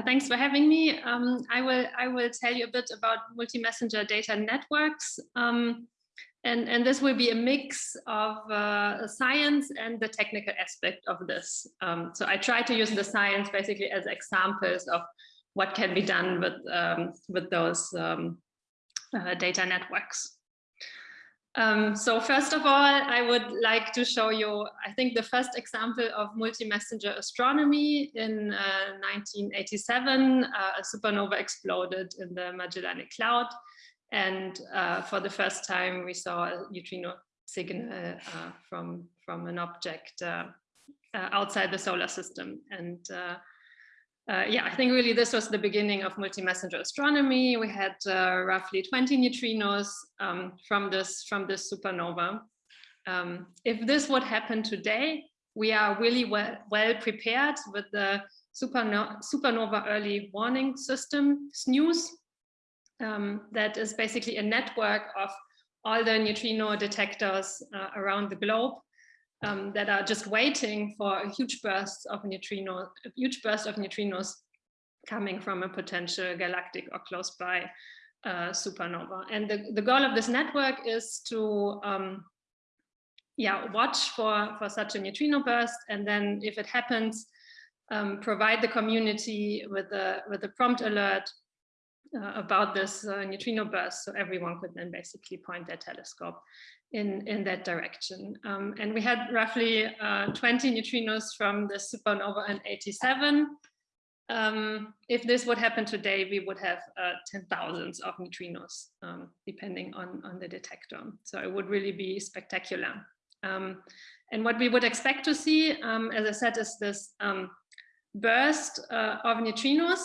thanks for having me. Um, I will I will tell you a bit about multi-messenger data networks. Um, and, and this will be a mix of uh, science and the technical aspect of this. Um, so I try to use the science basically as examples of what can be done with, um, with those um, uh, data networks. Um, so first of all, I would like to show you, I think the first example of multi-messenger astronomy in uh, 1987, uh, a supernova exploded in the Magellanic Cloud. And uh, for the first time, we saw a neutrino signal uh, from, from an object uh, uh, outside the solar system. And uh, yeah, I think really this was the beginning of multi-messenger astronomy. We had uh, roughly 20 neutrinos um, from this from this supernova. Um, if this would happen today, we are really well, well prepared with the supernova, supernova early warning system, SNEWS, um, that is basically a network of all the neutrino detectors uh, around the globe um, that are just waiting for a huge burst of neutrino, a huge burst of neutrinos coming from a potential galactic or close by uh, supernova. And the, the goal of this network is to um, yeah, watch for, for such a neutrino burst. And then if it happens, um, provide the community with a, with a prompt alert uh, about this uh, neutrino burst. So everyone could then basically point their telescope in, in that direction. Um, and we had roughly uh, 20 neutrinos from the supernova in 87. Um, if this would happen today, we would have uh, 10,000s of neutrinos, um, depending on, on the detector. So it would really be spectacular. Um, and what we would expect to see, um, as I said, is this um, burst uh, of neutrinos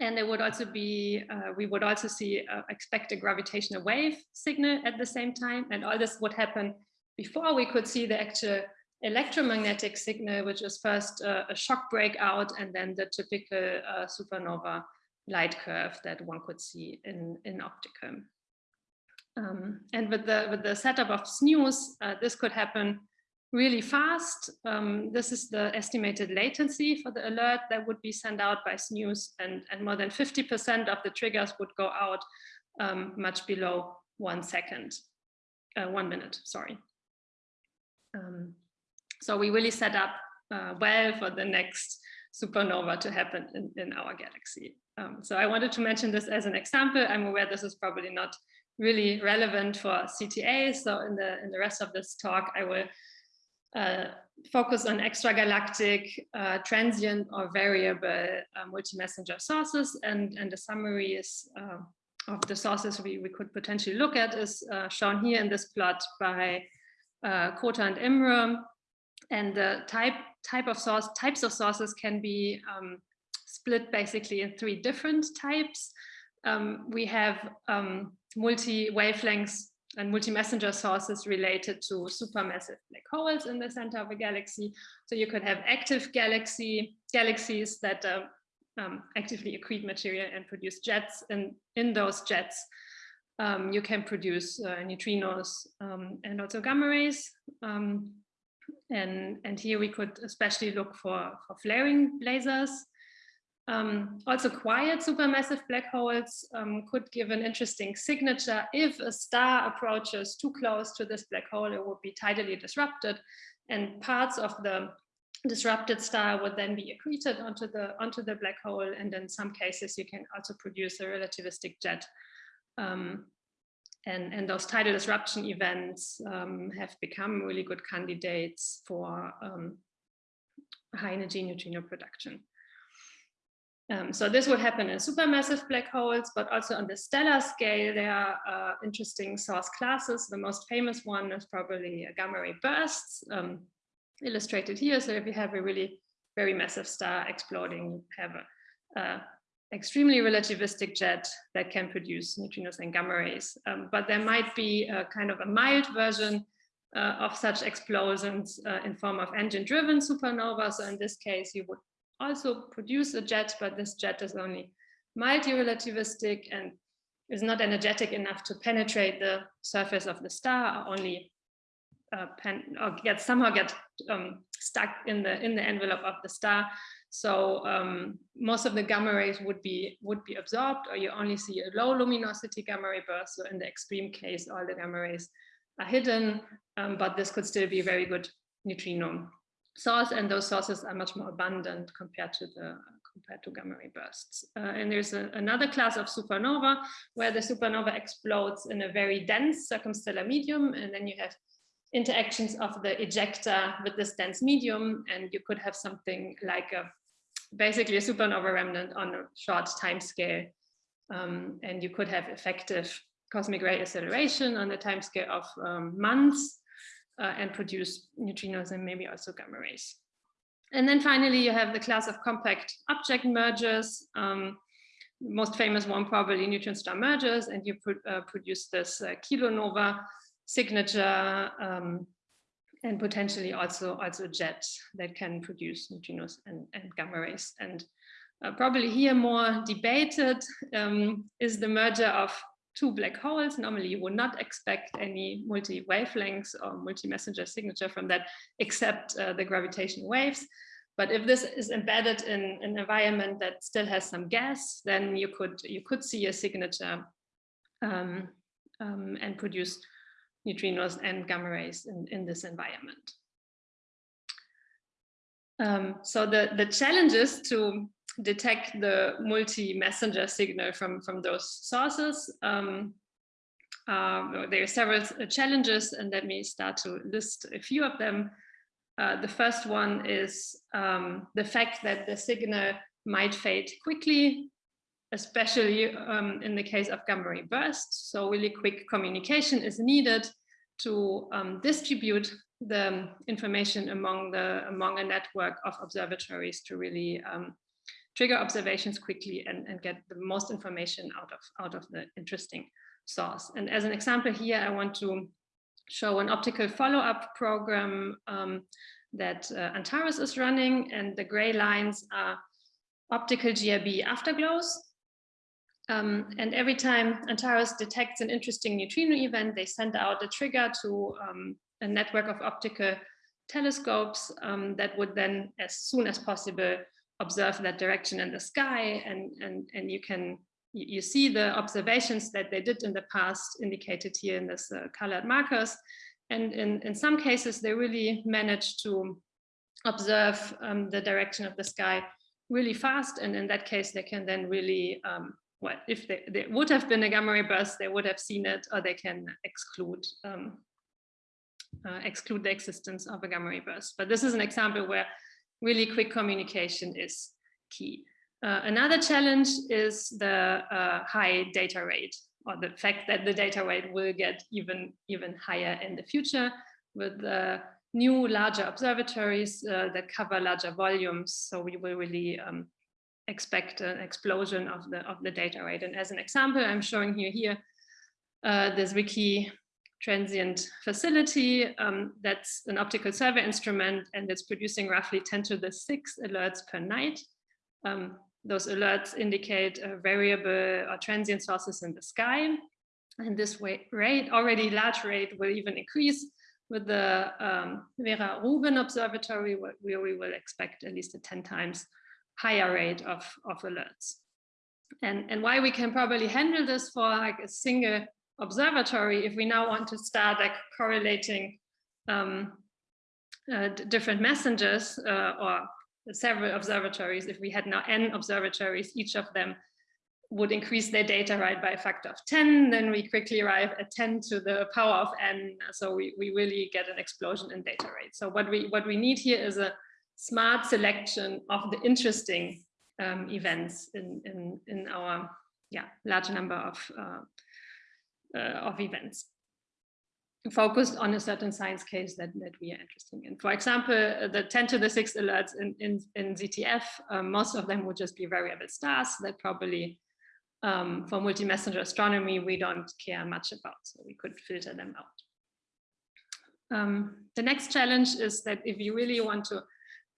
and there would also be, uh, we would also see, uh, expect a gravitational wave signal at the same time. And all this would happen before we could see the actual electromagnetic signal, which is first uh, a shock breakout and then the typical uh, supernova light curve that one could see in, in optical. Um, and with the, with the setup of SNEWS, uh, this could happen really fast. Um, this is the estimated latency for the alert that would be sent out by SNEWS and, and more than 50% of the triggers would go out um, much below one second, uh, one minute, sorry. Um, so we really set up uh, well for the next supernova to happen in, in our galaxy. Um, so I wanted to mention this as an example. I'm aware this is probably not really relevant for CTA. So in the in the rest of this talk, I will uh, focus on extragalactic, uh, transient or variable uh, multi-messenger sources. And, and the summary is, uh, of the sources we, we could potentially look at is uh, shown here in this plot by uh, Kohta and Imre. And the type, type of source, types of sources can be um, split basically in three different types. Um, we have um, multi-wavelengths and multi-messenger sources related to supermassive black holes in the center of a galaxy. So you could have active galaxy galaxies that uh, um, actively accrete material and produce jets. And in those jets, um, you can produce uh, neutrinos um, and also gamma rays. Um, and, and here we could especially look for, for flaring blazars. Um, also quiet supermassive black holes um, could give an interesting signature. If a star approaches too close to this black hole, it would be tidally disrupted and parts of the disrupted star would then be accreted onto the, onto the black hole. And in some cases, you can also produce a relativistic jet. Um, and, and those tidal disruption events um, have become really good candidates for um, high energy neutrino production. Um, so this would happen in supermassive black holes, but also on the stellar scale, there are uh, interesting source classes. The most famous one is probably gamma ray bursts, um, illustrated here. So if you have a really very massive star exploding, you have a, a extremely relativistic jet that can produce neutrinos and gamma rays. Um, but there might be a kind of a mild version uh, of such explosions uh, in form of engine-driven supernovas. So in this case, you would also produce a jet, but this jet is only mildly relativistic and is not energetic enough to penetrate the surface of the star, only uh, pen, or get somehow get um, stuck in the in the envelope of the star. So um, most of the gamma rays would be would be absorbed, or you only see a low luminosity gamma ray burst. So in the extreme case, all the gamma rays are hidden, um, but this could still be a very good neutrino source, and those sources are much more abundant compared to the compared to gamma ray bursts. Uh, and there's a, another class of supernova where the supernova explodes in a very dense circumstellar medium, and then you have interactions of the ejecta with this dense medium, and you could have something like a basically a supernova remnant on a short time scale. Um, and you could have effective cosmic ray acceleration on the time scale of um, months uh, and produce neutrinos and maybe also gamma rays. And then finally, you have the class of compact object mergers. Um, most famous one probably neutron star mergers, and you pr uh, produce this uh, kilonova signature um, and potentially also also jets that can produce neutrinos and, and gamma rays. And uh, probably here more debated um, is the merger of two black holes. Normally you would not expect any multi-wavelengths or multi-messenger signature from that except uh, the gravitational waves. But if this is embedded in an environment that still has some gas, then you could you could see a signature um, um, and produce neutrinos and gamma rays in, in this environment. Um, so the, the challenges to detect the multi-messenger signal from, from those sources. Um, uh, there are several challenges and let me start to list a few of them. Uh, the first one is um, the fact that the signal might fade quickly especially um, in the case of gamma ray bursts. So really quick communication is needed to um, distribute the information among the among a network of observatories to really um, trigger observations quickly and, and get the most information out of out of the interesting source. And as an example here, I want to show an optical follow-up program um, that uh, Antares is running, and the gray lines are optical GRB afterglows. Um, and every time Antares detects an interesting neutrino event, they send out a trigger to um, a network of optical telescopes um, that would then, as soon as possible, observe that direction in the sky. And, and, and you can you see the observations that they did in the past indicated here in this uh, colored markers. And in, in some cases, they really managed to observe um, the direction of the sky really fast. And in that case, they can then really um, well, if they, there would have been a gamma ray burst, they would have seen it, or they can exclude um, uh, exclude the existence of a gamma ray burst. But this is an example where really quick communication is key. Uh, another challenge is the uh, high data rate, or the fact that the data rate will get even even higher in the future with the new larger observatories uh, that cover larger volumes. So we will really um, expect an explosion of the of the data rate. And as an example, I'm showing you here uh, the Zwicky transient facility. Um, that's an optical survey instrument and it's producing roughly 10 to the six alerts per night. Um, those alerts indicate variable or transient sources in the sky. And this rate, already large rate, will even increase with the um, Vera Rubin Observatory, where we will expect at least a 10 times higher rate of, of alerts. And, and why we can probably handle this for like a single observatory if we now want to start like correlating um, uh, different messengers uh, or several observatories, if we had now n observatories, each of them would increase their data right by a factor of 10, then we quickly arrive at 10 to the power of n. So we, we really get an explosion in data rate. So what we what we need here is a smart selection of the interesting um, events in, in, in our yeah, large number of, uh, uh, of events focused on a certain science case that, that we are interested in. For example, uh, the 10 to the 6 alerts in, in, in ZTF, um, most of them would just be variable stars that probably um, for multi-messenger astronomy, we don't care much about, so we could filter them out. Um, the next challenge is that if you really want to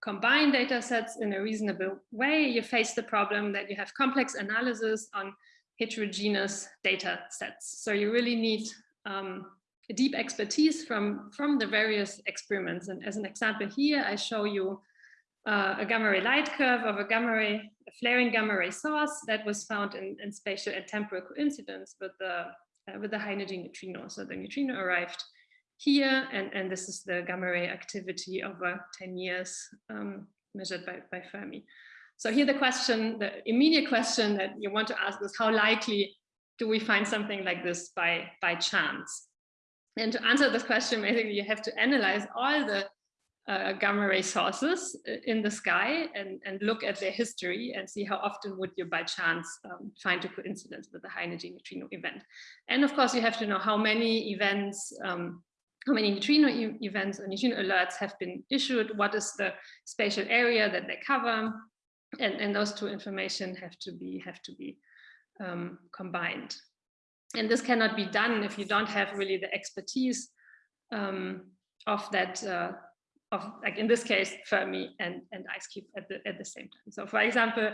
combine data sets in a reasonable way, you face the problem that you have complex analysis on heterogeneous data sets. So you really need um, deep expertise from, from the various experiments. And as an example here, I show you uh, a gamma ray light curve of a gamma ray, a flaring gamma ray source that was found in, in spatial and temporal coincidence with the, uh, with the high energy neutrino. So the neutrino arrived here, and, and this is the gamma ray activity over 10 years um, measured by, by Fermi. So here the question, the immediate question that you want to ask is how likely do we find something like this by, by chance? And to answer this question, basically you have to analyze all the uh, gamma ray sources in the sky and, and look at their history and see how often would you by chance um, find a coincidence with a high energy neutrino event. And of course, you have to know how many events, um, how many neutrino e events or neutrino alerts have been issued, what is the spatial area that they cover, and, and those two information have to be, have to be um, combined. And this cannot be done if you don't have really the expertise um, of that, uh, of like in this case, Fermi and, and IceCube at the, at the same time. So for example,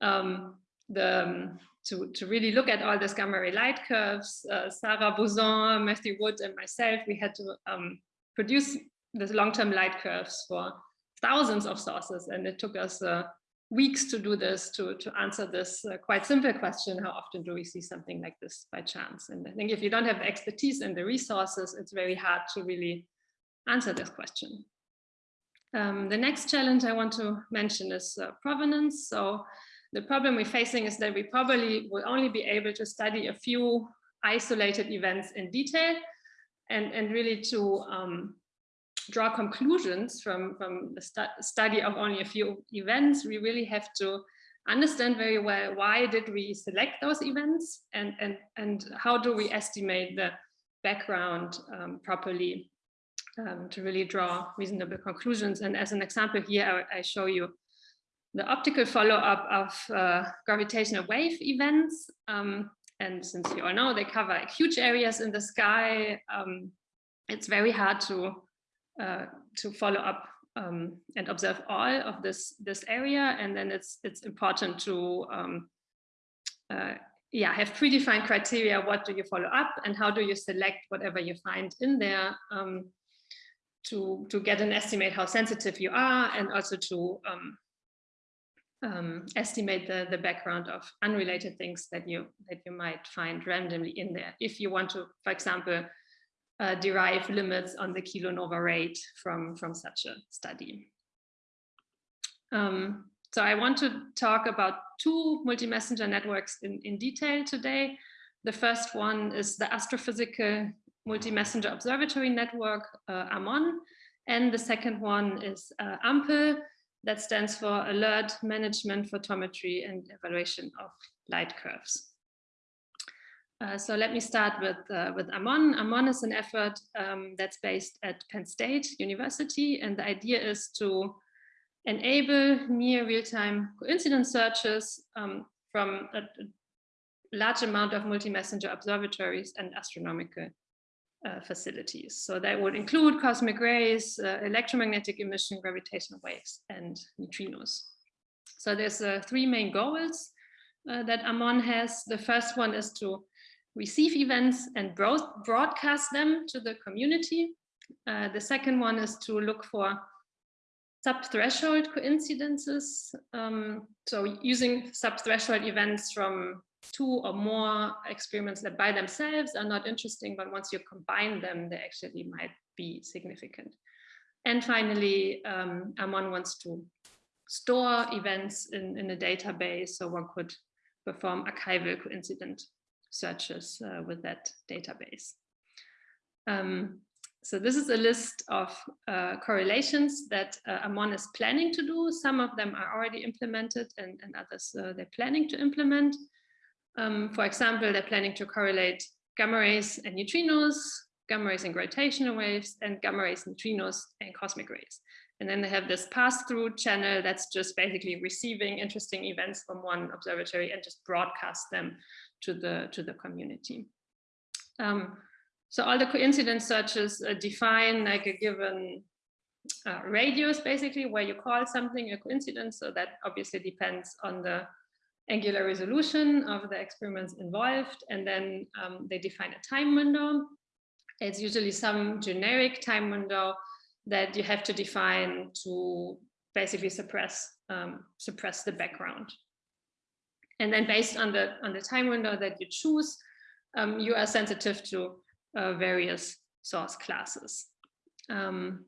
um, the, um, to, to really look at all these gamma ray light curves, uh, Sara Buson, Matthew Wood, and myself, we had to um, produce these long-term light curves for thousands of sources, and it took us uh, weeks to do this, to, to answer this uh, quite simple question, how often do we see something like this by chance? And I think if you don't have expertise and the resources, it's very hard to really answer this question. Um, the next challenge I want to mention is uh, provenance. So the problem we're facing is that we probably will only be able to study a few isolated events in detail and, and really to um, draw conclusions from, from the stu study of only a few events, we really have to understand very well why did we select those events and, and, and how do we estimate the background um, properly um, to really draw reasonable conclusions. And as an example here, I, I show you the optical follow-up of uh, gravitational wave events. Um, and since you all know, they cover huge areas in the sky, um, it's very hard to uh, to follow up um, and observe all of this this area, and then it's it's important to um, uh, yeah have predefined criteria. What do you follow up, and how do you select whatever you find in there um, to to get an estimate how sensitive you are, and also to um, um, estimate the, the background of unrelated things that you that you might find randomly in there. If you want to, for example, uh, derive limits on the kilonova rate from, from such a study. Um, so I want to talk about two multi-messenger networks in, in detail today. The first one is the astrophysical multi-messenger observatory network, uh, AMON, and the second one is uh, AMPEL, that stands for Alert Management Photometry and Evaluation of Light Curves. Uh, so let me start with, uh, with AMON. AMON is an effort um, that's based at Penn State University, and the idea is to enable near real-time coincidence searches um, from a, large amount of multi-messenger observatories and astronomical uh, facilities. So that would include cosmic rays, uh, electromagnetic emission, gravitational waves, and neutrinos. So there's uh, three main goals that AMON has. The first one is to receive events and broadcast them to the community. Uh, the second one is to look for sub-threshold coincidences. Um, so using sub-threshold events from two or more experiments that by themselves are not interesting, but once you combine them, they actually might be significant. And finally, um, Amon wants to store events in, in a database so one could perform archival coincident searches uh, with that database. Um, so this is a list of uh, correlations that uh, Amon is planning to do. Some of them are already implemented and, and others uh, they're planning to implement. Um, for example, they're planning to correlate gamma rays and neutrinos, gamma rays and gravitational waves, and gamma rays, neutrinos, and cosmic rays. And then they have this pass-through channel that's just basically receiving interesting events from one observatory and just broadcast them to the to the community. Um, so all the coincidence searches uh, define like a given uh, radius, basically, where you call something a coincidence. So that obviously depends on the angular resolution of the experiments involved. And then um, they define a time window. it's usually some generic time window that you have to define to basically suppress um, suppress the background. And then based on the on the time window that you choose, um, you are sensitive to uh, various source classes. Um,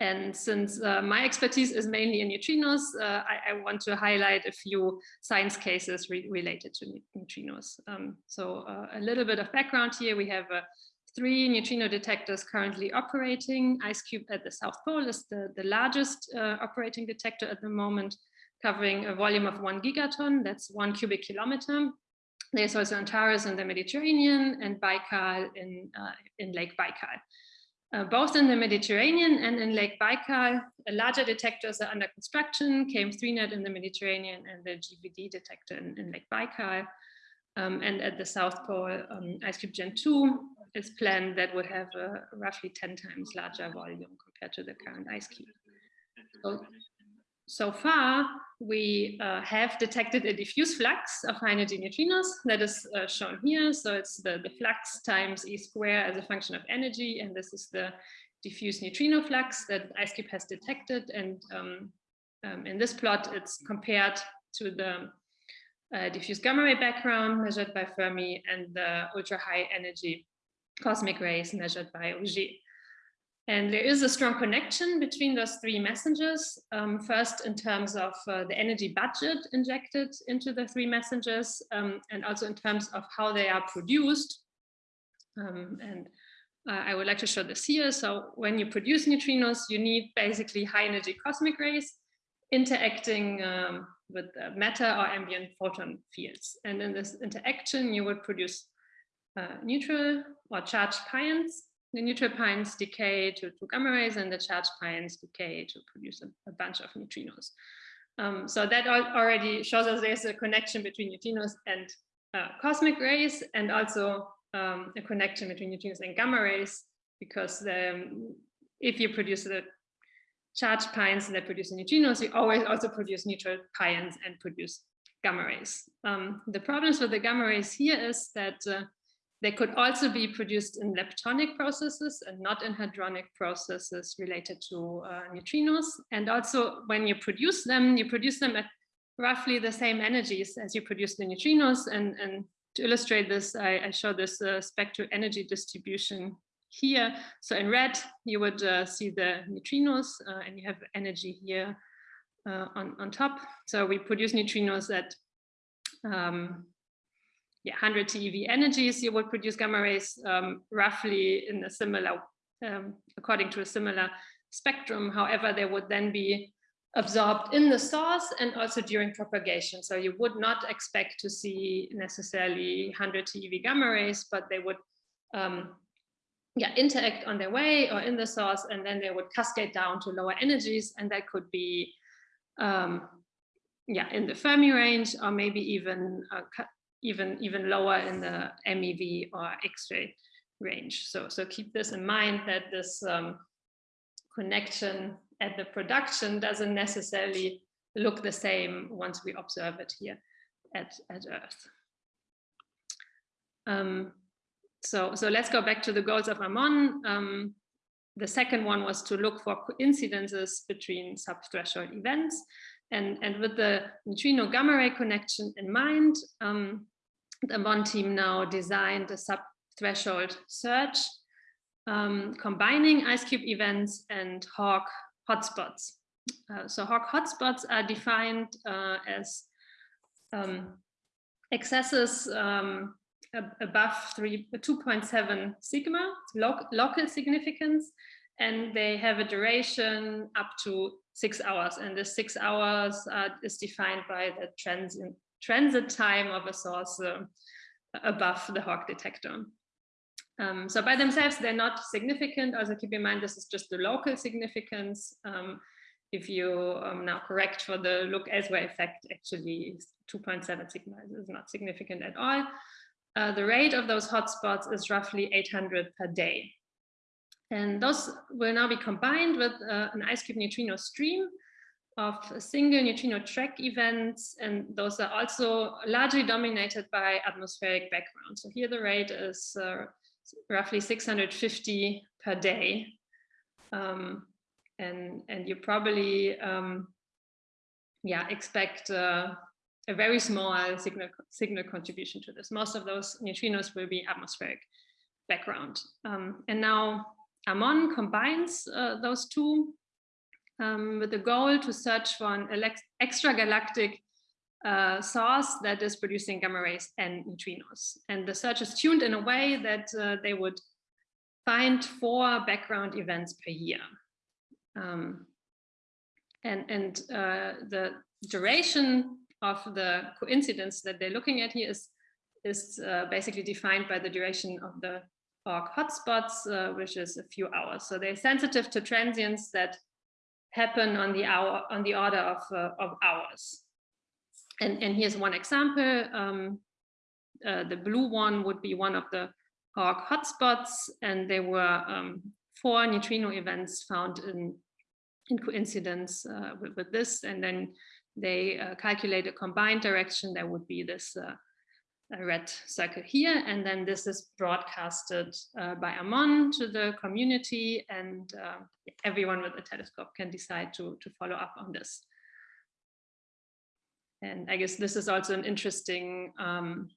and since uh, my expertise is mainly in neutrinos, uh, I, I, want to highlight a few science cases re related to neutrinos. Um, so uh, a little bit of background here. We have uh, three neutrino detectors currently operating. IceCube at the South Pole is the, the largest uh, operating detector at the moment, covering a volume of one gigaton. That's one cubic kilometer. There's also Antares in the Mediterranean and Baikal in, uh, in Lake Baikal. Uh, both in the Mediterranean and in Lake Baikal, larger detectors are under construction, KM3Net in the Mediterranean and the GVD detector in, in Lake Baikal. Um, and at the South Pole, um, IceCube Gen 2 is planned that would have a roughly 10 times larger volume compared to the current IceCube. So so far, we uh, have detected a diffuse flux of high energy neutrinos that is uh, shown here. So it's the, the flux times E square as a function of energy. And this is the diffuse neutrino flux that IceCube has detected. And um, um, in this plot, it's compared to the uh, diffuse gamma ray background measured by Fermi and the ultra high energy cosmic rays measured by Auger. And there is a strong connection between those three messengers. Um, first, in terms of uh, the energy budget injected into the three messengers, um, and also in terms of how they are produced. Um, and uh, I would like to show this here. So when you produce neutrinos, you need basically high energy cosmic rays interacting um, with matter or ambient photon fields. And in this interaction, you would produce uh, neutral or charged pions the neutral pions decay to, to gamma rays and the charged pions decay to produce a, a bunch of neutrinos. Um, so that already shows us there's a connection between neutrinos and uh, cosmic rays and also um, a connection between neutrinos and gamma rays because the, um, if you produce the charged pions that produce neutrinos, you always also produce neutral pions and produce gamma rays. Um, the problems with the gamma rays here is that uh, they could also be produced in leptonic processes and not in hadronic processes related to uh, neutrinos. And also when you produce them, you produce them at roughly the same energies as you produce the neutrinos. And, and to illustrate this, I, I show this uh, spectral energy distribution here. So in red, you would uh, see the neutrinos uh, and you have energy here uh, on, on top. So we produce neutrinos at um, yeah, 100 TeV energies, you would produce gamma rays um, roughly in a similar, um, according to a similar spectrum. However, they would then be absorbed in the source and also during propagation. So you would not expect to see necessarily 100 TeV gamma rays, but they would um, yeah, interact on their way or in the source, and then they would cascade down to lower energies, and that could be um, yeah, in the Fermi range, or maybe even uh, even, even lower in the MEV or X-ray range. So, so keep this in mind that this um, connection at the production doesn't necessarily look the same once we observe it here at, at Earth. Um, so, so let's go back to the goals of AMON. Um, the second one was to look for coincidences between subthreshold events. And, and with the neutrino gamma ray connection in mind, um, the AMON team now designed a sub-threshold search, um, combining IceCube events and HAWC hotspots. Uh, so HAWC hotspots are defined uh, as um, excesses um, above 2.7 sigma, lo local significance, and they have a duration up to six hours. And the six hours uh, is defined by the transient transit time of a source uh, above the HAWC detector. Um, so by themselves, they're not significant. Also keep in mind, this is just the local significance. Um, if you um, now correct for the look elsewhere effect, actually 2.7 sigma is not significant at all. Uh, the rate of those hotspots is roughly 800 per day. And those will now be combined with uh, an IceCube neutrino stream of single neutrino track events, and those are also largely dominated by atmospheric background. So here the rate is uh, roughly 650 per day. Um, and, and you probably, um, yeah, expect uh, a very small signal, signal contribution to this. Most of those neutrinos will be atmospheric background. Um, and now AMON combines uh, those two um, with the goal to search for an extragalactic uh, source that is producing gamma rays and neutrinos. And the search is tuned in a way that uh, they would find four background events per year. Um, and and uh, the duration of the coincidence that they're looking at here is, is uh, basically defined by the duration of the HAWC hotspots, uh, which is a few hours. So they're sensitive to transients that happen on the hour on the order of, uh, of hours. And, and here's one example. Um, uh, the blue one would be one of the HAWC hotspots, and there were um, four neutrino events found in, in coincidence uh, with, with, this. And then they uh, calculate a combined direction. There would be this uh, red circle here, and then this is broadcasted uh, by Amon to the community, and uh, everyone with a telescope can decide to, to follow up on this. And I guess this is also an interesting, um,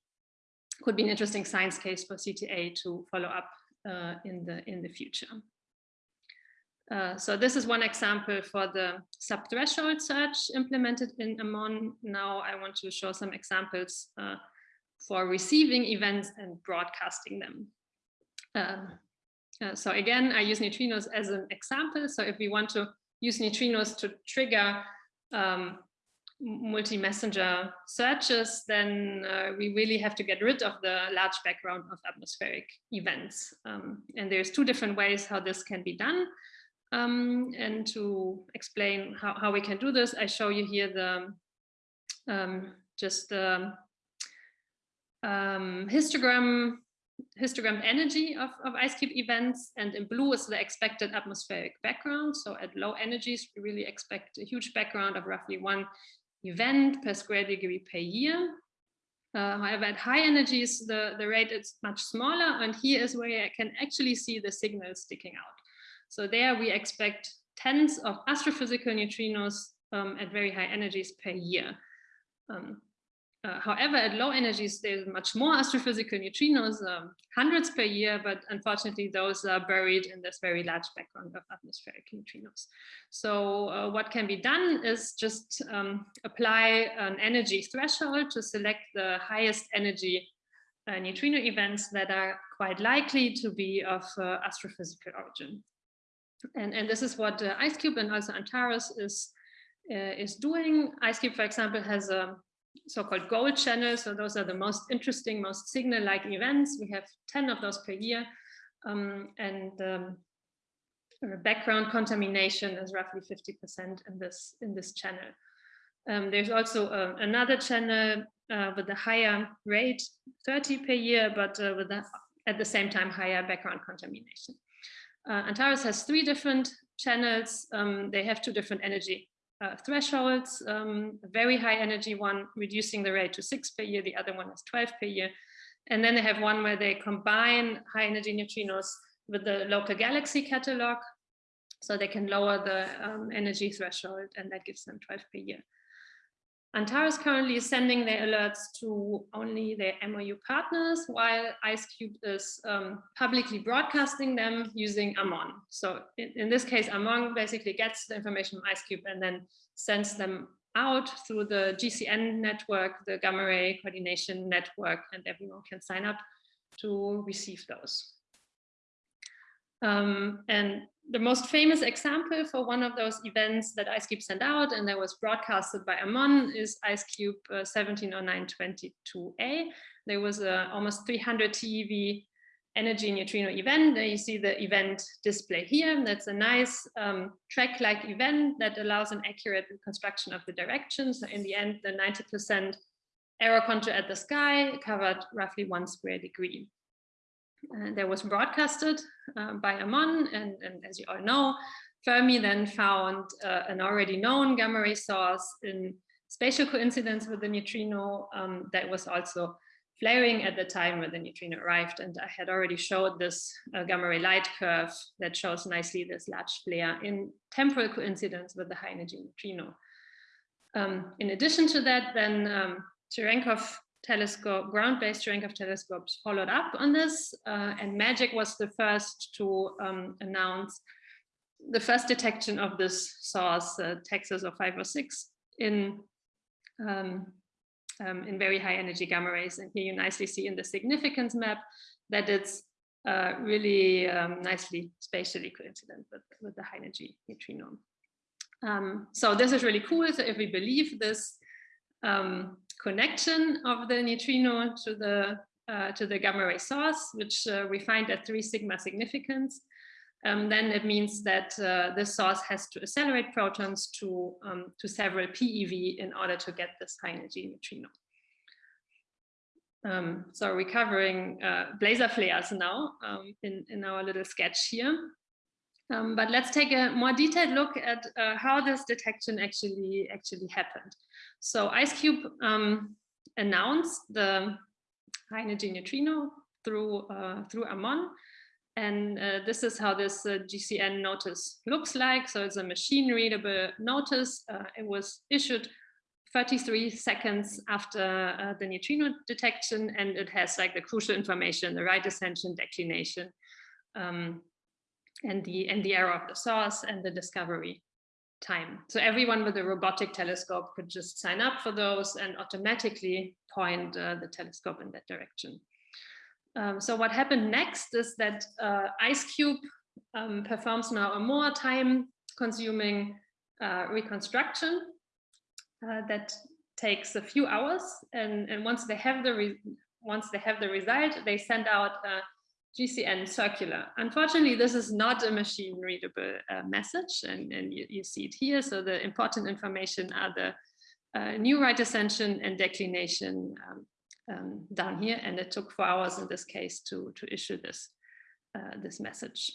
could be an interesting science case for CTA to follow up uh, in the in the future. Uh, so this is one example for the subthreshold search implemented in Amon. Now I want to show some examples uh, for receiving events and broadcasting them. Um, uh, so again, I use neutrinos as an example. So if we want to use neutrinos to trigger um, multi-messenger searches, then uh, we really have to get rid of the large background of atmospheric events. Um, and there's two different ways how this can be done. Um, and to explain how, how we can do this, I show you here the um, just the um, histogram histogram energy of, of IceCube events and in blue is the expected atmospheric background. So at low energies, we really expect a huge background of roughly one event per square degree per year. Uh, however, at high energies, the, the rate is much smaller and here is where I can actually see the signal sticking out. So there we expect tens of astrophysical neutrinos um, at very high energies per year. Um, uh, however, at low energies, there's much more astrophysical neutrinos, um, hundreds per year, but unfortunately, those are buried in this very large background of atmospheric neutrinos. So uh, what can be done is just um, apply an energy threshold to select the highest energy uh, neutrino events that are quite likely to be of uh, astrophysical origin. And, and this is what uh, IceCube and also Antares is, is doing. IceCube, for example, has a so-called gold channel. So those are the most interesting, most signal-like events. We have 10 of those per year. Um, and um, background contamination is roughly 50% in this, in this channel. Um, there's also uh, another channel uh, with a higher rate, 30 per year, but uh, with a, at the same time higher background contamination. Uh, Antares has three different channels. Um, they have two different energy uh, thresholds, um, very high energy one, reducing the rate to six per year, the other one is 12 per year. And then they have one where they combine high energy neutrinos with the local galaxy catalog. So they can lower the um, energy threshold and that gives them 12 per year. Antares currently is sending their alerts to only their MOU partners, while IceCube is um, publicly broadcasting them using Amon. So in, in, this case, Amon basically gets the information from IceCube and then sends them out through the GCN network, the Gamma Ray Coordination Network, and everyone can sign up to receive those. Um, and the most famous example for one of those events that IceCube sent out and that was broadcasted by Amon is IceCube uh, 170922A. There was a almost 300 TeV energy neutrino event. There you see the event display here. That's a nice um, track-like event that allows an accurate reconstruction of the direction. So in the end, the 90% error contour at the sky covered roughly one square degree. Uh, that was broadcasted uh, by Amon, and, and, as you all know, Fermi then found uh, an already known gamma ray source in spatial coincidence with the neutrino um, that was also flaring at the time when the neutrino arrived. And I had already showed this uh, gamma ray light curve that shows nicely this large flare in temporal coincidence with the high energy neutrino. Um, in addition to that, then um, Cherenkov telescope, ground-based Cherenkov telescopes followed up on this, uh, and MAGIC was the first to um, announce the first detection of this source, uh, Texas of 506, in um, um, in very high energy gamma rays. And here you nicely see in the significance map that it's uh, really um, nicely spatially coincident with, with the high energy neutrino. Um, so this is really cool. So if we believe this um, connection of the neutrino to the uh, to the gamma ray source, which uh, we find at three sigma significance, um, then it means that uh, this source has to accelerate protons to, um, to several PeV in order to get this high energy neutrino. Um, so recovering uh, blazar flares now um, in, in our little sketch here. Um, but let's take a more detailed look at uh, how this detection actually actually happened. So IceCube um, announced the high energy neutrino through uh, through AMON and uh, this is how this uh, GCN notice looks like. So it's a machine readable notice. Uh, it was issued 33 seconds after uh, the neutrino detection, and it has like the crucial information, the right ascension, declination, um, and the and the error of the source and the discovery time. So everyone with a robotic telescope could just sign up for those and automatically point uh, the telescope in that direction. Um, so what happened next is that uh, IceCube um, performs now a more time consuming uh, reconstruction uh, that takes a few hours. And, and once they have the once they have the result, they send out GCN circular. Unfortunately, this is not a machine readable uh, message and, and you, you, see it here. So the important information are the uh, new right ascension and declination um, um, down here, and it took four hours in this case to, to issue this, uh, this message.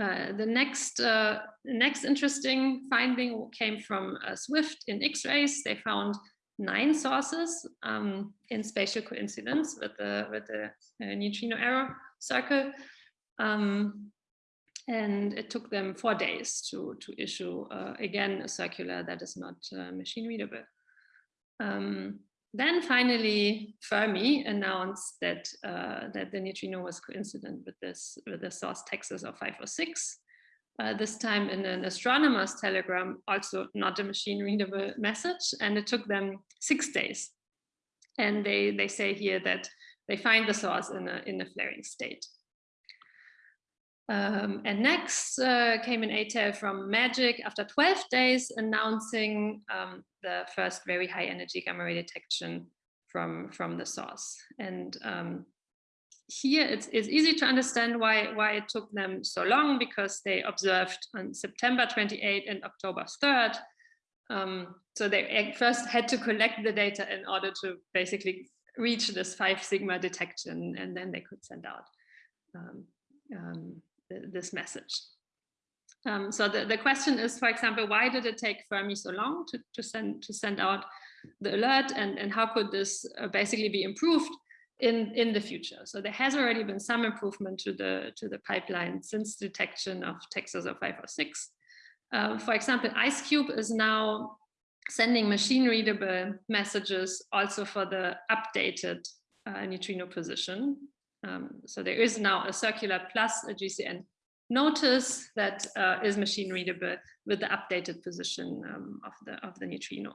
Uh, the next uh, next interesting finding came from uh, Swift in X-rays. They found nine sources um, in spatial coincidence with the with the uh, neutrino error circle, um, and it took them four days to to issue uh, again a circular that is not machine readable. Um, then finally, Fermi announced that uh, that the neutrino was coincident with this with the source Texas of 506. Uh, this time in an astronomer's telegram, also not a machine readable message, and it took them six days. And they they say here that they find the source in a in a flaring state. Um, and next uh, came an ATEL from Magic after 12 days announcing um, the first very high energy gamma ray detection from, from the source. And um, here it's, it's easy to understand why, why it took them so long because they observed on September 28 and October 3rd. Um, so they first had to collect the data in order to basically reach this five sigma detection and then they could send out um, um, this message. Um, so the, the question is, for example, why did it take Fermi so long to, to, send, to send out the alert and, and how could this uh, basically be improved in, in the future? So there has already been some improvement to the, to the pipeline since detection of Texas of 506. Uh, for example, IceCube is now sending machine readable messages also for the updated uh, neutrino position. Um, so there is now a circular plus a GCN notice that uh, is machine readable with the updated position um, of the of the neutrino.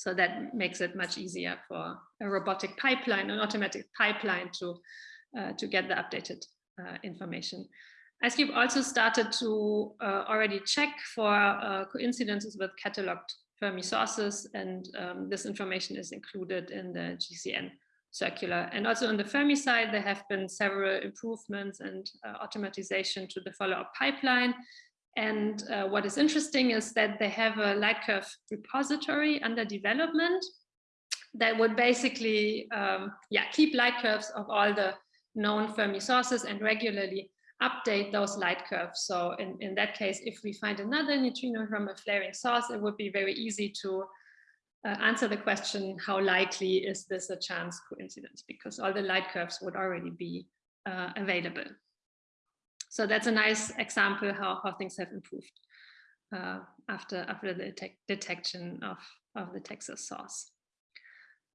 So that makes it much easier for a robotic pipeline, an automatic pipeline to uh, to get the updated uh, information. IceCube also started to uh, already check for uh, coincidences with cataloged Fermi sources, and um, this information is included in the GCN circular. And also on the Fermi side, there have been several improvements and uh, automatization to the follow-up pipeline. And uh, what is interesting is that they have a light curve repository under development that would basically um, yeah, keep light curves of all the known Fermi sources and regularly update those light curves. So in, in that case, if we find another neutrino from a flaring source, it would be very easy to uh, answer the question, how likely is this a chance coincidence? Because all the light curves would already be uh, available. So that's a nice example how, how things have improved uh, after, after the detection of, of the Texas source.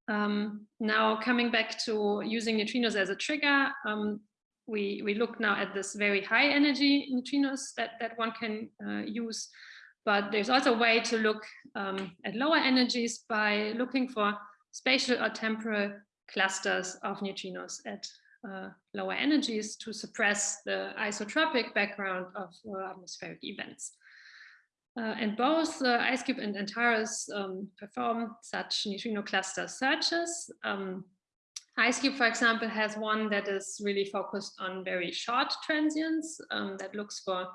Um, now coming back to using neutrinos as a trigger, um, we, we look now at this very high energy neutrinos that, that one can uh, use but there's also a way to look um, at lower energies by looking for spatial or temporal clusters of neutrinos at uh, lower energies to suppress the isotropic background of uh, atmospheric events. Uh, and both uh, IceCube and Antares um, perform such neutrino cluster searches. Um, IceCube, for example, has one that is really focused on very short transients um, that looks for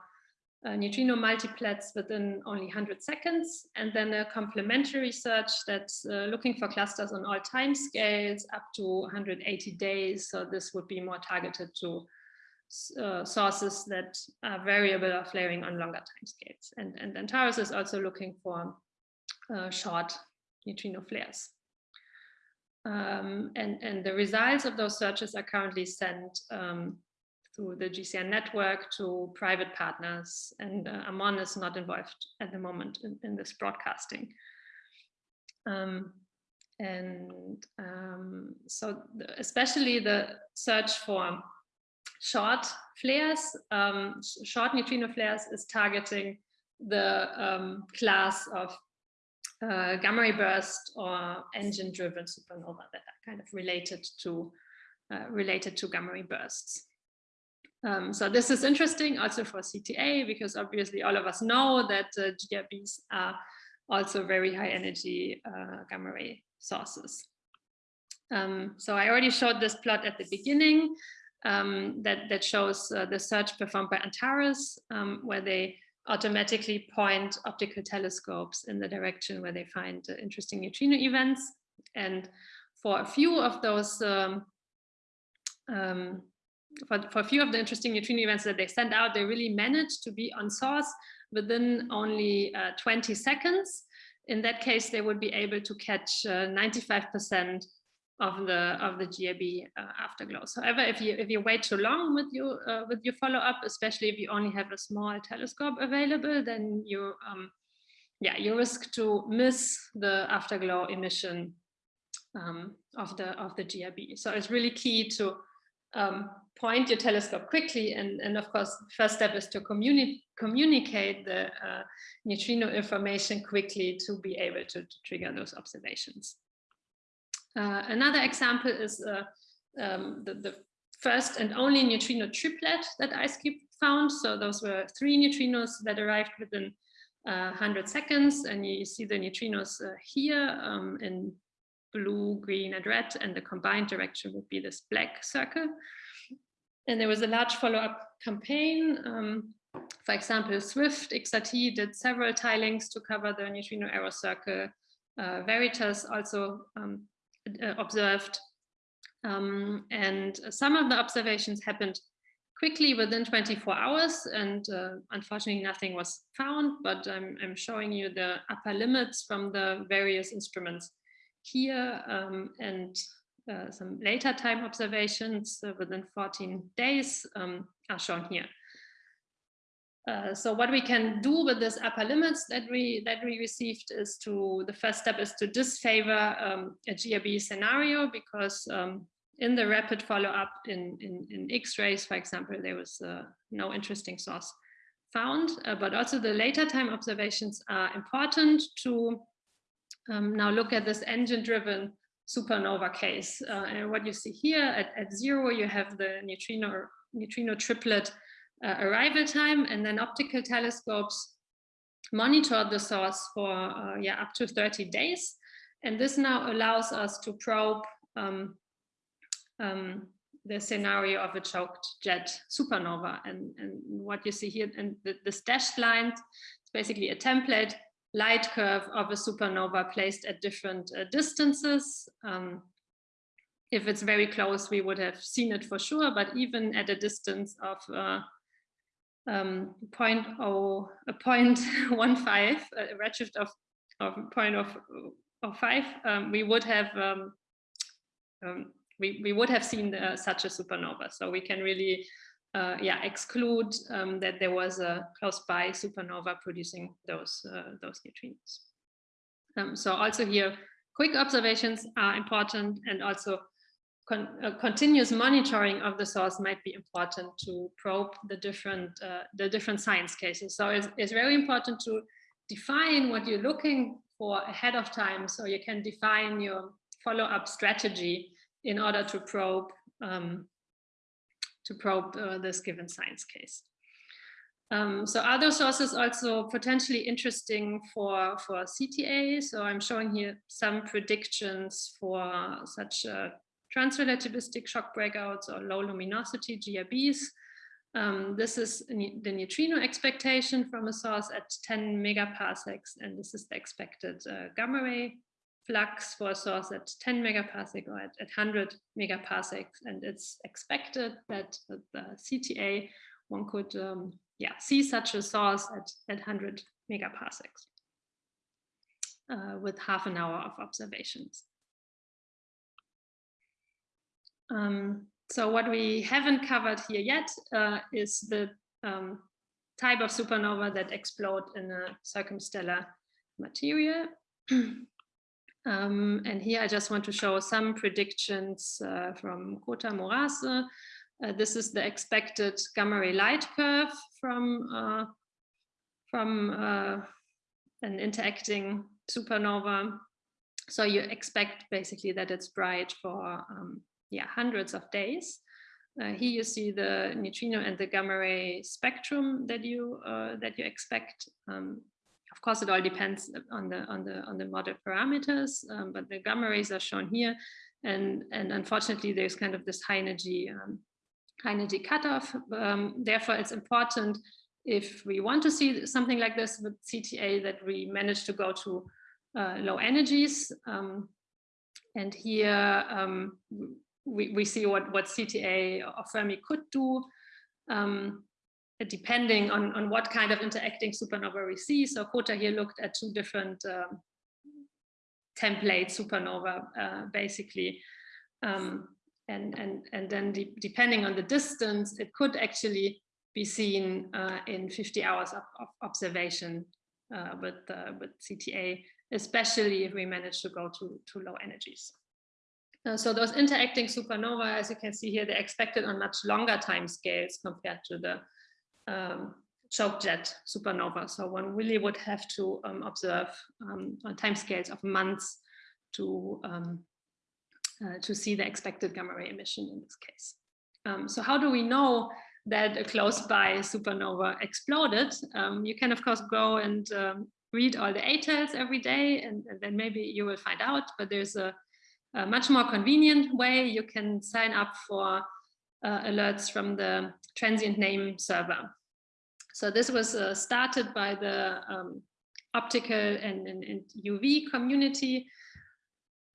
uh, neutrino multiplets within only 100 seconds, and then a complementary search that's uh, looking for clusters on all time scales up to 180 days. So this would be more targeted to uh, sources that are variable or flaring on longer time scales. And, and Antares is also looking for uh, short neutrino flares. Um, and, and the results of those searches are currently sent um, through the GCN network to private partners and uh, Amon is not involved at the moment in, in this broadcasting. Um, and um, so the, especially the search for short flares, um, short neutrino flares is targeting the um, class of uh, gamma ray burst or engine driven supernova that are kind of related to uh, related to gamma ray bursts. Um, so this is interesting also for CTA because obviously all of us know that uh, GRBs are also very high energy uh, gamma ray sources. Um, so I already showed this plot at the beginning um, that, that shows uh, the search performed by Antares um, where they automatically point optical telescopes in the direction where they find uh, interesting neutrino events. And for a few of those um, um, for, for a few of the interesting neutrino events that they send out, they really managed to be on source within only uh, 20 seconds. In that case, they would be able to catch 95% uh, of the of the GRB uh, afterglow. However, if you if you wait too long with your uh, with your follow up, especially if you only have a small telescope available, then you um, yeah you risk to miss the afterglow emission um, of the of the GRB. So it's really key to um, point your telescope quickly. And, and of course, first step is to communi communicate the uh, neutrino information quickly to be able to, to trigger those observations. Uh, another example is uh, um, the, the, first and only neutrino triplet that IceCube found. So those were three neutrinos that arrived within 100 uh, seconds. And you see the neutrinos uh, here um, in blue, green, and red, and the combined direction would be this black circle. And there was a large follow-up campaign. Um, for example, Swift XRT did several tilings to cover the neutrino error circle. Uh, Veritas also um, uh, observed. Um, and some of the observations happened quickly within 24 hours and uh, unfortunately nothing was found, but I'm, I'm, showing you the upper limits from the various instruments here um, and uh, some later time observations uh, within 14 days um, are shown here. Uh, so what we can do with this upper limits that we that we received is to the first step is to disfavor um, a GRB scenario because um, in the rapid follow-up in, in, in X-rays, for example, there was uh, no interesting source found, uh, but also the later time observations are important to um, now look at this engine-driven supernova case. Uh, and what you see here at, at zero, you have the neutrino, neutrino triplet uh, arrival time, and then optical telescopes monitor the source for uh, yeah up to 30 days. And this now allows us to probe um, um, the scenario of a choked jet supernova. And, and what you see here, and the, the dashed line, it's basically a template light curve of a supernova placed at different uh, distances. Um, if it's very close, we would have seen it for sure, but even at a distance of uh, um, 0.0, a 0.15, a redshift of, of 0.0, 05, um, we would have um, um, we, we would have seen uh, such a supernova. So we can really uh, yeah, exclude um, that there was a close by supernova producing those, uh, those neutrinos. Um, so also here, quick observations are important and also con continuous monitoring of the source might be important to probe the different, uh, the different science cases. So it's, it's very important to define what you're looking for ahead of time so you can define your follow-up strategy in order to probe um, to probe uh, this given science case. Um, so other sources also potentially interesting for, for CTA. So I'm showing here some predictions for such uh, transrelativistic shock breakouts or low luminosity GRBs. Um, this is the neutrino expectation from a source at 10 megaparsecs, and this is the expected uh, gamma ray flux for a source at 10 megaparsec or at, at 100 megaparsecs. And it's expected that the CTA, one could um, yeah, see such a source at, at 100 megaparsecs uh, with half an hour of observations. Um, so what we haven't covered here yet uh, is the um, type of supernova that explode in a circumstellar material. Um, and here I just want to show some predictions uh, from Kohta Murase. Uh, this is the expected gamma ray light curve from, uh, from uh, an interacting supernova. So you expect basically that it's bright for um, yeah, hundreds of days. Uh, here you see the neutrino and the gamma ray spectrum that you uh, that you expect. Um, of course, it all depends on the on the on the model parameters, um, but the gamma rays are shown here, and and unfortunately, there's kind of this high energy um, high energy cutoff. Um, therefore, it's important if we want to see something like this with CTA that we manage to go to uh, low energies. Um, and here um, we, we see what, what CTA or Fermi could do. Um, depending on, on what kind of interacting supernova we see. So Kohta here looked at two different um, template supernova, uh, basically. Um, and, and, and then de depending on the distance, it could actually be seen uh, in 50 hours of, of observation uh, with, uh, with CTA, especially if we manage to go to, to low energies. Uh, so those interacting supernova, as you can see here, they're expected on much longer time scales compared to the um, choke jet supernova. So one really would have to um, observe um, on timescales of months to um, uh, to see the expected gamma ray emission in this case. Um, so how do we know that a close by supernova exploded? Um, you can of course go and read all the ATELs every day and, and, then maybe you will find out, but there's a, a much more convenient way. You can sign up for uh, alerts from the transient name server. So this was uh, started by the um, optical and, and, and, UV community,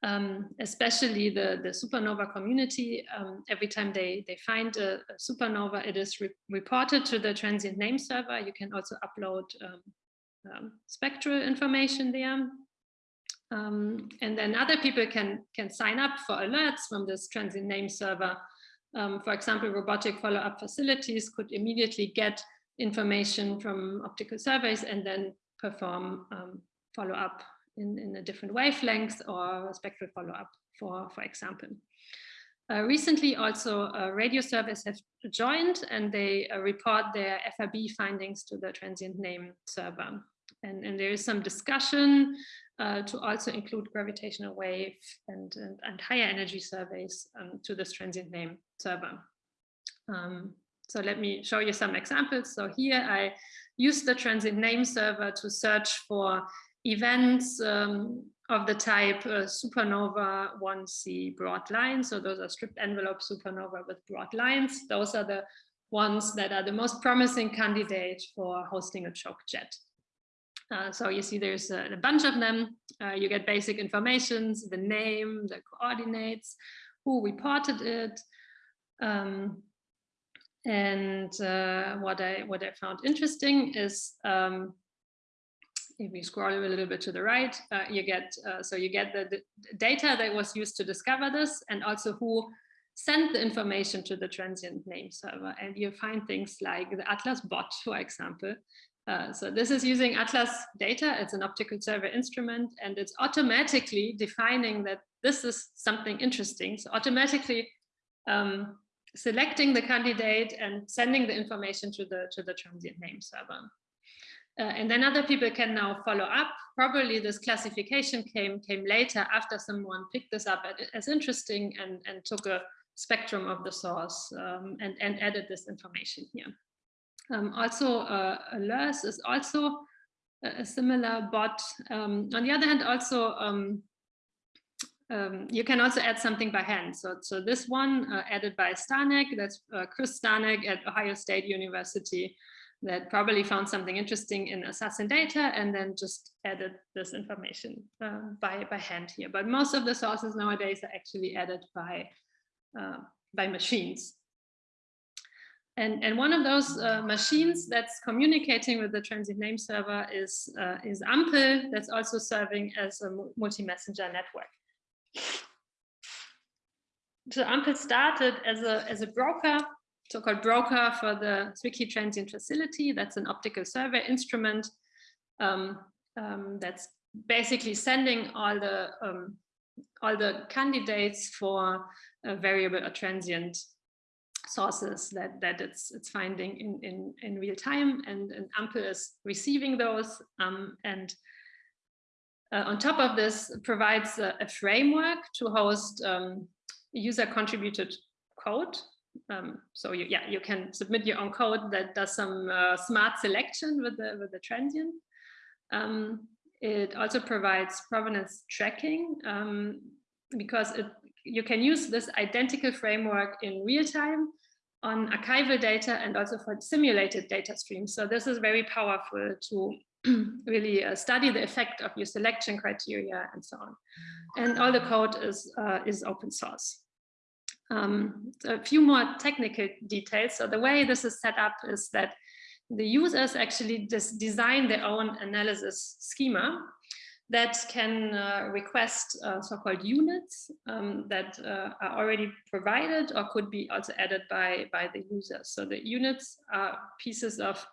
um, especially the, the supernova community. Um, every time they, they find a, a supernova, it is re reported to the transient name server. You can also upload um, um, spectral information there. Um, and then other people can, can sign up for alerts from this transient name server. for example, robotic follow-up facilities could immediately get information from optical surveys and then perform um, follow-up in, in a different wavelength or spectral follow-up, for, for example. Uh, recently, also uh, radio surveys have joined and they uh, report their FRB findings to the transient name server. And, and there is some discussion uh, to also include gravitational wave and, and, and higher energy surveys um, to this transient name server. Um, so let me show you some examples. So here I use the transient name server to search for events um, of the type uh, supernova 1C broad lines. So those are stripped envelope supernova with broad lines. Those are the ones that are the most promising candidate for hosting a choke jet. Uh, so you see there's a, a bunch of them. Uh, you get basic informations, the name, the coordinates, who reported it, um, and uh, what I what I found interesting is um, if you scroll a little bit to the right, uh, you get, uh, so you get the, the, data that was used to discover this and also who sent the information to the transient name server. And you find things like the Atlas bot, for example. Uh, so this is using Atlas data. It's an optical server instrument and it's automatically defining that this is something interesting. So automatically um, selecting the candidate and sending the information to the to the transient name server. Uh, and then other people can now follow up. Probably this classification came came later after someone picked this up as interesting and, and took a spectrum of the source um, and, and added this information here. Um, also, uh, ALeRCE is also a, similar bot. Um, on the other hand, also um, you can also add something by hand. So, so this one uh, added by Stanek, that's uh, Chris Stanek at Ohio State University that probably found something interesting in ASAS-SN data and then just added this information uh, by, by hand here. But most of the sources nowadays are actually added by, uh, by machines. And, and one of those uh, machines that's communicating with the transient name server is, uh, is AMPEL that's also serving as a multi-messenger network. So AMPEL started as a, as a broker, so-called broker for the Zwicky Transient Facility. That's an optical survey instrument um, um, that's basically sending all the um, all the candidates for a variable or transient sources that that it's it's finding in in in real time and, and AMPEL is receiving those um, and uh, on top of this, provides a, a framework to host um, user-contributed code. Um, so you, yeah, you can submit your own code that does some uh, smart selection with the with the transient. Um, it also provides provenance tracking um, because it, you can use this identical framework in real time on archival data and also for simulated data streams. So this is very powerful to really uh, study the effect of your selection criteria and so on. And all the code is, uh, is open source. Um, a few more technical details. So the way this is set up is that the users actually just design their own analysis schema that can uh, request uh, so-called units um, that uh, are already provided or could be also added by, by the users. So the units are pieces of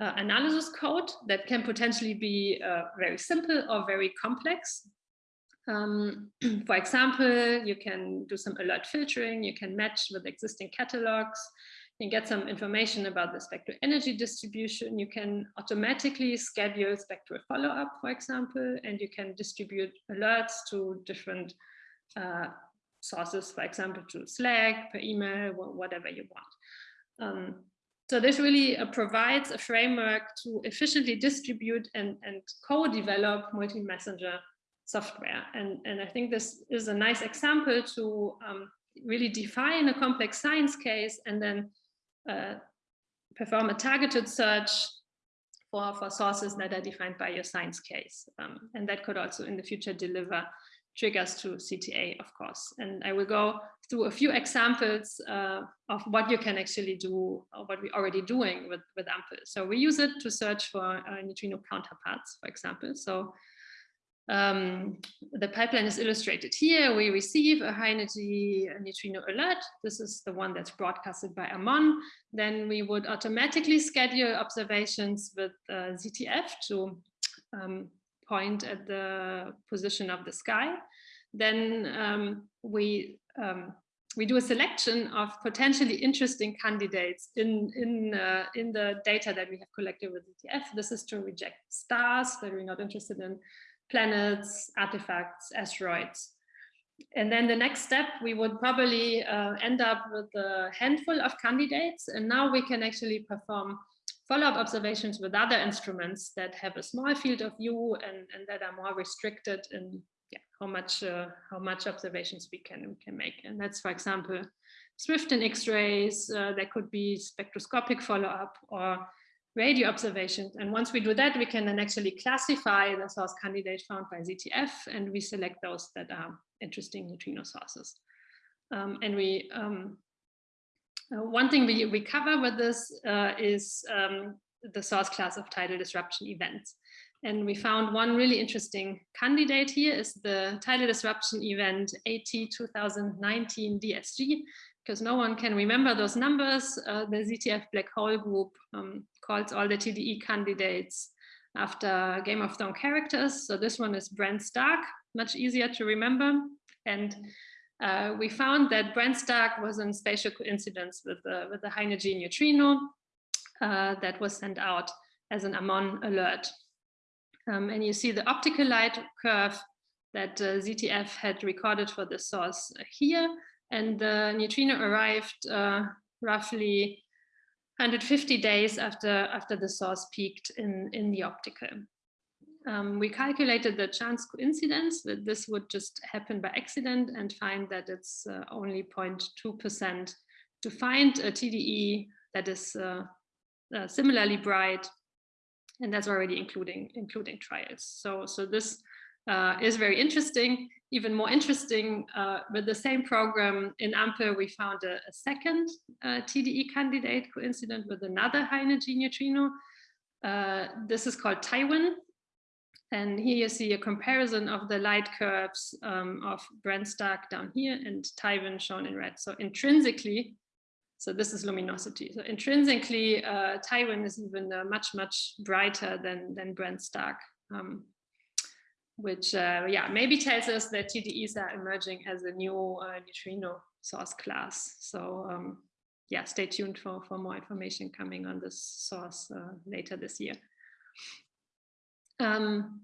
uh, analysis code that can potentially be uh, very simple or very complex. Um, for example, you can do some alert filtering, you can match with existing catalogs, you can get some information about the spectral energy distribution, you can automatically schedule spectral follow-up, for example, and you can distribute alerts to different uh, sources, for example, to Slack, per email, whatever you want. Um, so this really uh, provides a framework to efficiently distribute and, and co-develop multi-messenger software. And, and I think this is a nice example to um, really define a complex science case and then uh, perform a targeted search for, for sources that are defined by your science case. Um, and that could also in the future deliver triggers to CTA, of course. And I will go through a few examples uh, of what you can actually do, or what we're already doing with, with AMPEL. So we use it to search for uh, neutrino counterparts, for example. So um, the pipeline is illustrated here. We receive a high energy neutrino alert. This is the one that's broadcasted by AMON. Then we would automatically schedule observations with uh, ZTF to um, point at the position of the sky, then um, we um, we do a selection of potentially interesting candidates in in uh, in the data that we have collected with ZTF. This is to reject stars that we're not interested in, planets, artifacts, asteroids. And then the next step, we would probably uh, end up with a handful of candidates. And now we can actually perform follow-up observations with other instruments that have a small field of view and, and that are more restricted in yeah, how much uh, how much observations we can we can make. And that's, for example, Swift and X-rays. Uh, there could be spectroscopic follow-up or radio observations. And once we do that, we can then actually classify the source candidate found by ZTF, and we select those that are interesting neutrino sources. Um, and we um, one thing we, we cover with this uh, is um, the source class of tidal disruption events. And we found one really interesting candidate here is the tidal disruption event AT 2019 DSG, because no one can remember those numbers. Uh, the ZTF black hole group um, calls all the TDE candidates after Game of Thrones characters. So this one is Bran Stark, much easier to remember. And uh, we found that Bran Stark was in spatial coincidence with the, with the high energy neutrino uh, that was sent out as an Amon alert. Um, and you see the optical light curve that uh, ZTF had recorded for the source here. And the neutrino arrived uh, roughly 150 days after, after the source peaked in, in the optical. Um, we calculated the chance coincidence that this would just happen by accident and find that it's uh, only 0.2% to find a TDE that is uh, uh, similarly bright and that's already including including trials. So, so this uh, is very interesting. Even more interesting, uh, with the same program in AMPEL, we found a, a second uh, TDE candidate coincident with another high energy neutrino. This is called Tywin. And here you see a comparison of the light curves um, of Stark down here and Tywin shown in red. So intrinsically, so this is luminosity. So intrinsically, uh, Tywin is even uh, much, much brighter than, than Bran Stark, um, which, uh, yeah, maybe tells us that TDEs are emerging as a new uh, neutrino source class. So um, yeah, stay tuned for, for more information coming on this source uh, later this year. Um,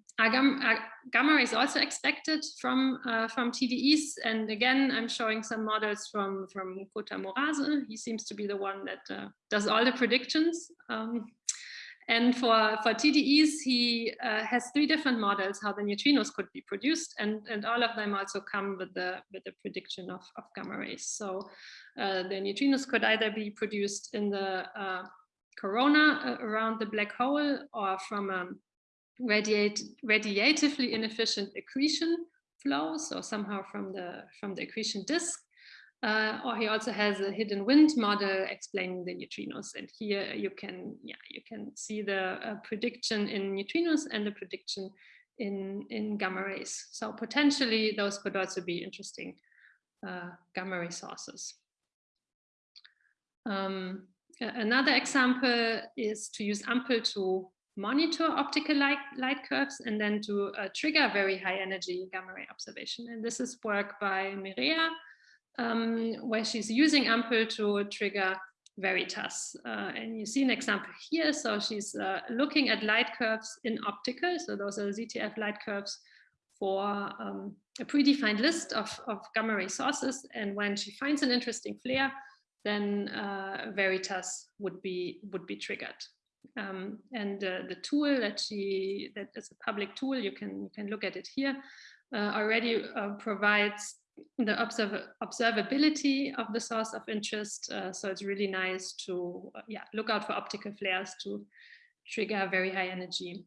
gamma is also expected from uh, from TDEs, and again, I'm showing some models from from Kohta Murase. He seems to be the one that uh, does all the predictions. Um, and for for TDEs, he uh, has three different models how the neutrinos could be produced, and and all of them also come with the with the prediction of of gamma rays. So uh, the neutrinos could either be produced in the uh, corona uh, around the black hole or from a radiate, radiatively inefficient accretion flow, so somehow from the, from the accretion disk. Uh, or he also has a hidden wind model explaining the neutrinos. And here you can, yeah, you can see the uh, prediction in neutrinos and the prediction in, in gamma rays. So potentially those could also be interesting uh, gamma ray sources. Um, another example is to use AMPEL to monitor optical light, light curves and then to uh, trigger very high energy gamma ray observation. And this is work by Mireia, um, where she's using AMPEL to trigger Veritas. Uh, and you see an example here. So she's uh, looking at light curves in optical. So those are ZTF light curves for um, a predefined list of, of gamma ray sources. And when she finds an interesting flare, then uh, Veritas would be would be triggered. Um, and uh, the tool that she that is a public tool, you can you can look at it here, uh, already uh, provides the observ observability of the source of interest. Uh, so it's really nice to uh, yeah look out for optical flares to trigger very high energy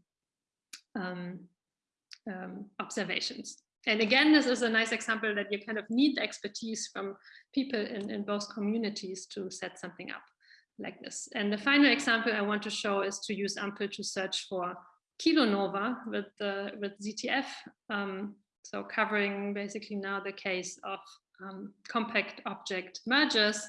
um, um, observations. And again, this is a nice example that you kind of need expertise from people in, in both communities to set something up like this. And the final example I want to show is to use AMPEL to search for kilonova with, the, with ZTF. Um, so covering basically now the case of um, compact object mergers.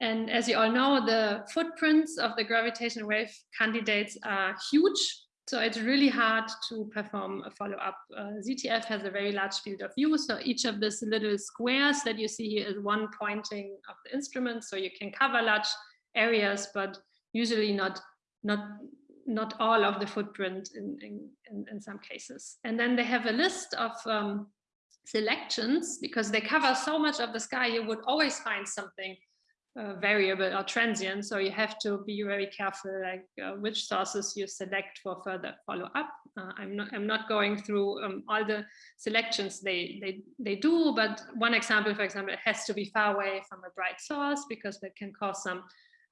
And as you all know, the footprints of the gravitational wave candidates are huge. So it's really hard to perform a follow-up. Uh, ZTF has a very large field of view. So each of these little squares that you see here is one pointing of the instrument. So you can cover large areas, but usually not not not all of the footprint in, in, in, some cases. And then they have a list of um, selections because they cover so much of the sky, you would always find something uh, variable or transient. So you have to be very careful, like uh, which sources you select for further follow up. Uh, I'm not I'm not going through um, all the selections they they they do, but one example, for example, it has to be far away from a bright source because that can cause some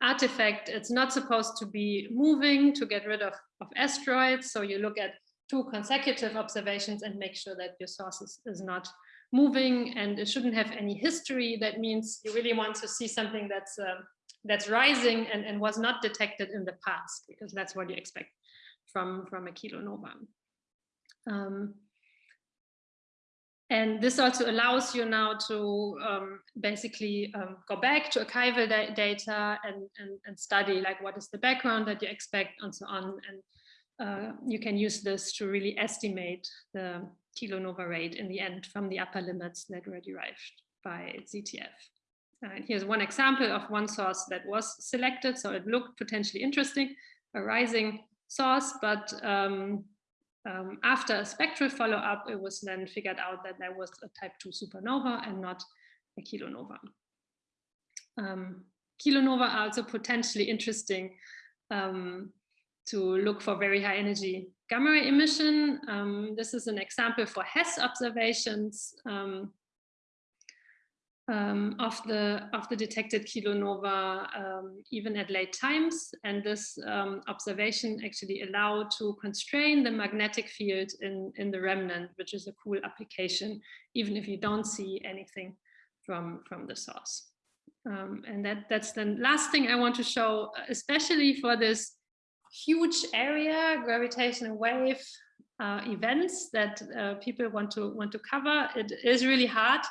artifact, it's not supposed to be moving to get rid of, of asteroids. So you look at two consecutive observations and make sure that your source is, is not moving and it shouldn't have any history. That means you really want to see something that's uh, that's rising and, and was not detected in the past, because that's what you expect from, from a kilonova. Um, and this also allows you now to um, basically um, go back to archival da data and, and, and, study like what is the background that you expect and so on. And uh, you can use this to really estimate the kilonova rate in the end from the upper limits that were derived by ZTF. Uh, here's one example of one source that was selected. So it looked potentially interesting, a rising source, but um, um, after a spectral follow-up, it was then figured out that there was a type 2 supernova and not a kilonova. Um, kilonova are also potentially interesting um, to look for very high energy gamma ray emission. Um, this is an example for Hess observations. Um, um, of the of the detected kilonova um, even at late times. And this um, observation actually allowed to constrain the magnetic field in in the remnant which is a cool application even if you don't see anything from from the source. Um, and that that's the last thing I want to show especially for this huge area gravitational wave uh, events that uh, people want to want to cover. It is really hard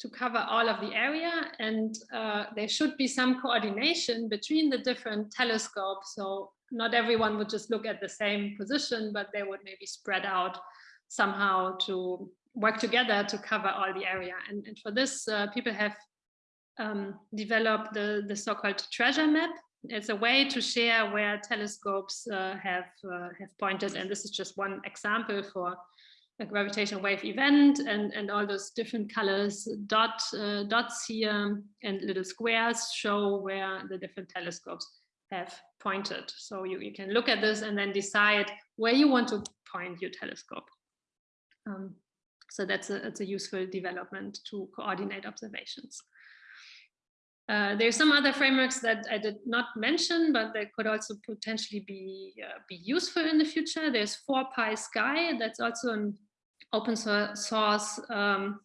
to cover all of the area and uh, there should be some coordination between the different telescopes. So not everyone would just look at the same position but they would maybe spread out somehow to work together to cover all the area. And, and for this uh, people have um, developed the, the so-called treasure map. It's a way to share where telescopes uh, have uh, have pointed. And this is just one example for a gravitational wave event and, and all those different colors, dot, uh, dots here and little squares show where the different telescopes have pointed. So you, you can look at this and then decide where you want to point your telescope. Um, so that's a, that's a useful development to coordinate observations. Uh, there's some other frameworks that I did not mention, but that could also potentially be uh, be useful in the future. There's 4Pi Sky, that's also an open source um,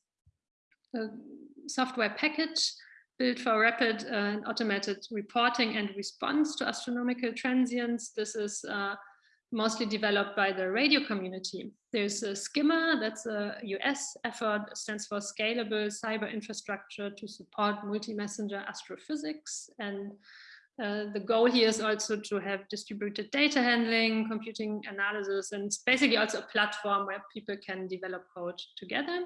software package built for rapid uh, and automated reporting and response to astronomical transients. This is uh, mostly developed by the radio community. There's a SCiMMA, that's a US effort, stands for Scalable Cyber Infrastructure to Support Multi-Messenger Astrophysics. And uh, the goal here is also to have distributed data handling, computing analysis, and it's basically also a platform where people can develop code together.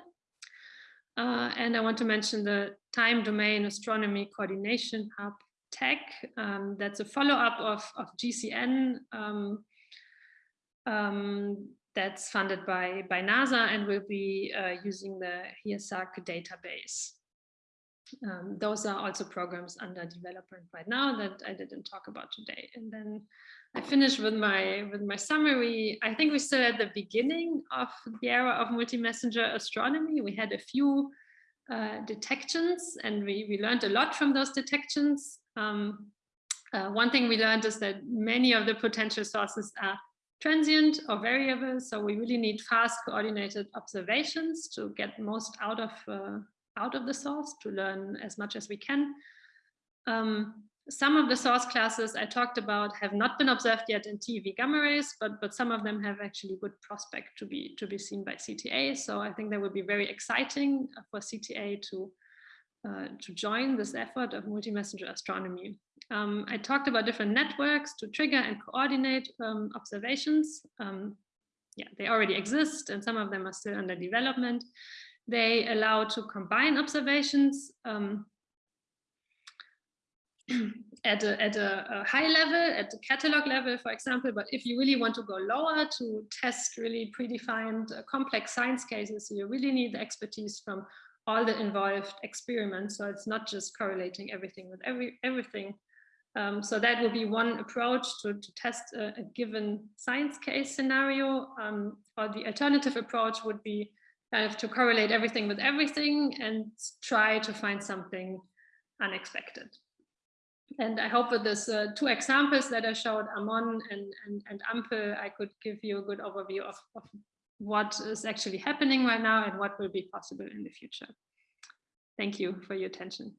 Uh, and I want to mention the Time Domain Astronomy Coordination Hub TACH. Um, that's a follow-up of, of GCN um, um, that's funded by, by NASA and will be uh, using the HEASARC database. Um, those are also programs under development right now that I didn't talk about today. And then I finish with my with my summary. I think we're still at the beginning of the era of multi-messenger astronomy. We had a few uh, detections and we, we learned a lot from those detections. Um, uh, one thing we learned is that many of the potential sources are transient or variable. So we really need fast coordinated observations to get most out of uh, out of the source to learn as much as we can. Um, some of the source classes I talked about have not been observed yet in TeV gamma rays, but, but some of them have actually good prospect to be, to be seen by CTA. So I think that would be very exciting for CTA to, uh, to join this effort of multi-messenger astronomy. Um, I talked about different networks to trigger and coordinate um, observations. Um, yeah, they already exist and some of them are still under development. They allow to combine observations um, at, a, at a, a, high level, at the catalog level, for example, but if you really want to go lower to test really predefined uh, complex science cases, you really need the expertise from all the involved experiments. So it's not just correlating everything with every everything. Um, so that would be one approach to, to test a, a given science case scenario. Um, or the alternative approach would be kind of to correlate everything with everything and try to find something unexpected. And I hope with these uh, two examples that I showed, Amon and, and, and Ampel, I could give you a good overview of, of what is actually happening right now and what will be possible in the future. Thank you for your attention.